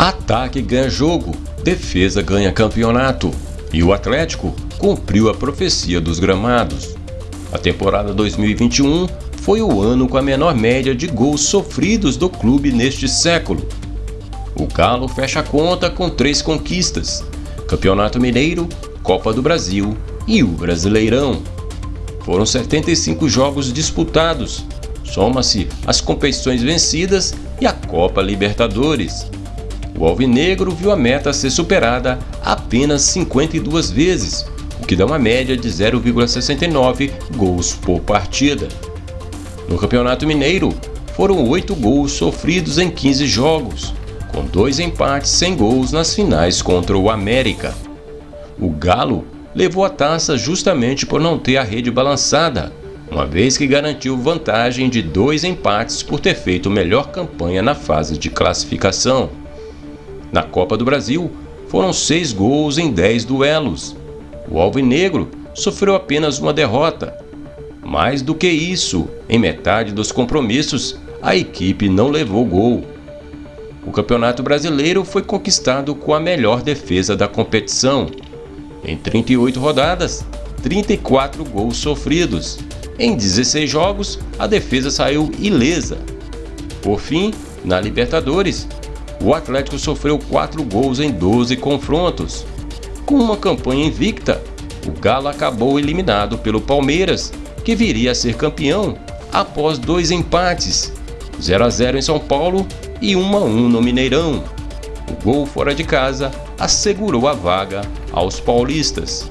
Ataque ganha jogo, defesa ganha campeonato. E o Atlético cumpriu a profecia dos gramados. A temporada 2021 foi o ano com a menor média de gols sofridos do clube neste século. O Galo fecha a conta com três conquistas: Campeonato Mineiro, Copa do Brasil e o Brasileirão. Foram 75 jogos disputados, soma-se as competições vencidas e a Copa Libertadores. O Alvinegro viu a meta ser superada apenas 52 vezes, o que dá uma média de 0,69 gols por partida. No Campeonato Mineiro, foram 8 gols sofridos em 15 jogos, com dois empates sem gols nas finais contra o América. O Galo levou a taça justamente por não ter a rede balançada, uma vez que garantiu vantagem de dois empates por ter feito melhor campanha na fase de classificação. Na Copa do Brasil, foram seis gols em dez duelos. O Alvinegro sofreu apenas uma derrota. Mais do que isso, em metade dos compromissos, a equipe não levou gol. O Campeonato Brasileiro foi conquistado com a melhor defesa da competição. Em 38 rodadas, 34 gols sofridos. Em 16 jogos, a defesa saiu ilesa. Por fim, na Libertadores, o Atlético sofreu 4 gols em 12 confrontos. Com uma campanha invicta, o Galo acabou eliminado pelo Palmeiras, que viria a ser campeão após dois empates, 0 a 0 em São Paulo e 1 a 1 no Mineirão. O gol fora de casa assegurou a vaga aos paulistas.